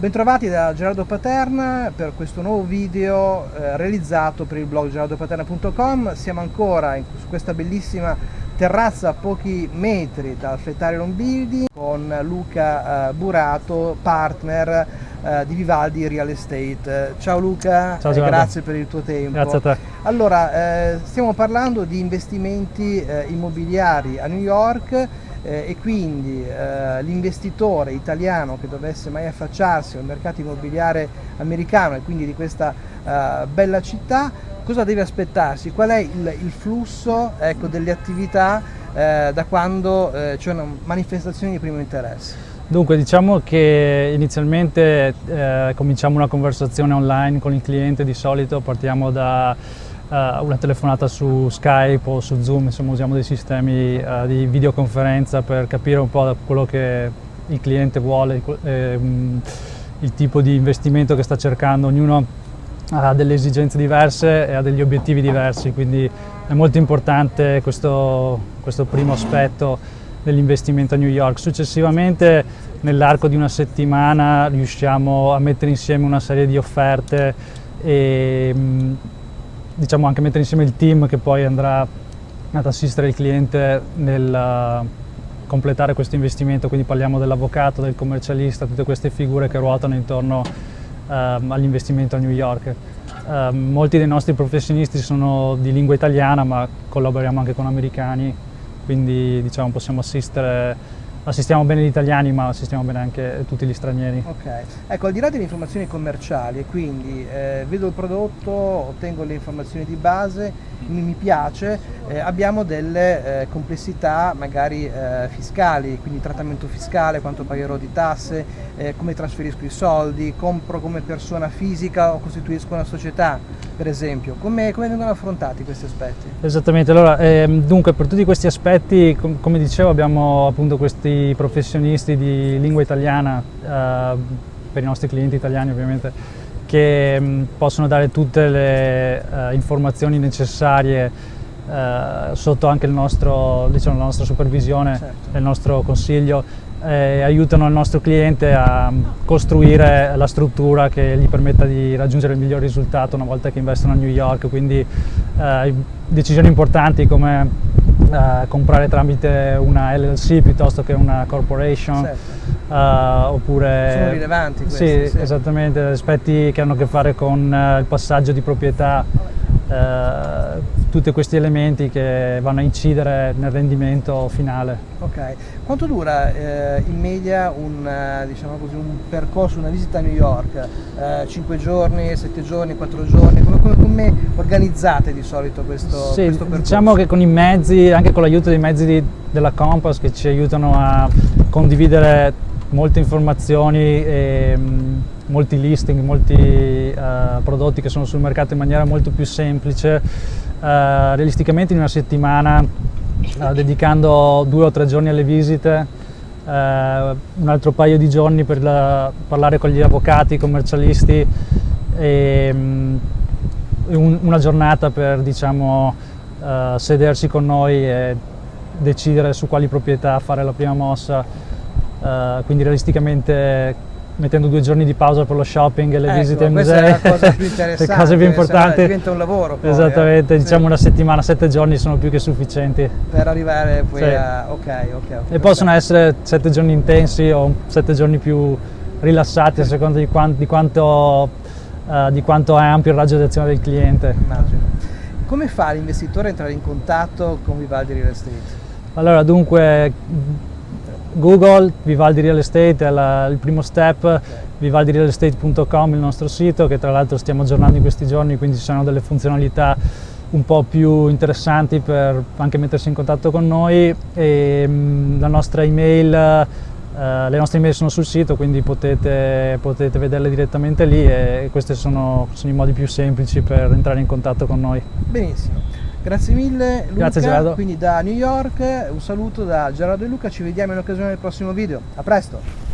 Bentrovati da Gerardo Paterna per questo nuovo video eh, realizzato per il blog gerardopaterna.com. Siamo ancora in, su questa bellissima terrazza a pochi metri dal Flettarium Building con Luca eh, Burato, partner eh, di Vivaldi Real Estate. Ciao Luca, Ciao, grazie per il tuo tempo. Grazie a te. Allora, eh, stiamo parlando di investimenti eh, immobiliari a New York eh, e quindi eh, l'investitore italiano che dovesse mai affacciarsi al mercato immobiliare americano e quindi di questa eh, bella città, cosa deve aspettarsi? Qual è il, il flusso ecco, delle attività eh, da quando eh, c'è una manifestazione di primo interesse? Dunque diciamo che inizialmente eh, cominciamo una conversazione online con il cliente, di solito partiamo da una telefonata su Skype o su Zoom, insomma usiamo dei sistemi uh, di videoconferenza per capire un po' quello che il cliente vuole, eh, il tipo di investimento che sta cercando, ognuno ha delle esigenze diverse e ha degli obiettivi diversi, quindi è molto importante questo, questo primo aspetto dell'investimento a New York. Successivamente nell'arco di una settimana riusciamo a mettere insieme una serie di offerte e diciamo anche mettere insieme il team che poi andrà ad assistere il cliente nel uh, completare questo investimento, quindi parliamo dell'avvocato, del commercialista, tutte queste figure che ruotano intorno uh, all'investimento a New York. Uh, molti dei nostri professionisti sono di lingua italiana ma collaboriamo anche con americani, quindi diciamo, possiamo assistere assistiamo bene gli italiani ma assistiamo bene anche tutti gli stranieri. Ok, ecco al di là delle informazioni commerciali, quindi eh, vedo il prodotto, ottengo le informazioni di base, mi, mi piace, eh, abbiamo delle eh, complessità magari eh, fiscali, quindi trattamento fiscale, quanto pagherò di tasse, eh, come trasferisco i soldi, compro come persona fisica o costituisco una società per esempio, come, come vengono affrontati questi aspetti? Esattamente, allora ehm, dunque per tutti questi aspetti com come dicevo abbiamo appunto questi professionisti di lingua italiana eh, per i nostri clienti italiani ovviamente che mh, possono dare tutte le uh, informazioni necessarie uh, sotto anche il nostro, diciamo, la nostra supervisione certo. e il nostro consiglio e aiutano il nostro cliente a costruire la struttura che gli permetta di raggiungere il miglior risultato una volta che investono a New York, quindi eh, decisioni importanti come eh, comprare tramite una LLC piuttosto che una corporation certo. eh, oppure sono rilevanti questi, sì, sì, esattamente aspetti che hanno a che fare con eh, il passaggio di proprietà eh, tutti questi elementi che vanno a incidere nel rendimento finale. Ok, quanto dura eh, in media un, eh, diciamo così, un, percorso, una visita a New York? Eh, 5 giorni, 7 giorni, 4 giorni? Come, come, come organizzate di solito questo, sì, questo percorso? Diciamo che con i mezzi, anche con l'aiuto dei mezzi di, della Compass che ci aiutano a condividere molte informazioni e mh, molti listing, molti uh, prodotti che sono sul mercato in maniera molto più semplice, uh, realisticamente in una settimana uh, dedicando due o tre giorni alle visite, un altro paio di giorni per la, parlare con gli avvocati, i commercialisti e um, un, una giornata per diciamo, sedersi con noi e decidere su quali proprietà fare la prima mossa. Uh, quindi realisticamente mettendo due giorni di pausa per lo shopping e le ecco, visite ai musei, è la cosa più interessante, le cose più importanti. diventa un lavoro poi, Esattamente, eh? diciamo sì. una settimana, sette giorni sono più che sufficienti. Per arrivare poi sì. a... ok, ok. okay e possono essere sette giorni intensi o sette giorni più rilassati a seconda di quanto, di quanto, uh, di quanto è ampio il raggio d'azione del cliente. Immagino. Come fa l'investitore a entrare in contatto con Vivaldi Real Estate? Allora, dunque, Google, Vivaldi Real Estate è la, il primo step, vivaldirealestate.com il nostro sito che tra l'altro stiamo aggiornando in questi giorni quindi ci sono delle funzionalità un po' più interessanti per anche mettersi in contatto con noi e mm, la nostra email, eh, le nostre email sono sul sito quindi potete, potete vederle direttamente lì e questi sono, sono i modi più semplici per entrare in contatto con noi. Benissimo. Grazie mille Luca, Grazie Gerardo. quindi da New York un saluto da Gerardo e Luca, ci vediamo in occasione del prossimo video, a presto!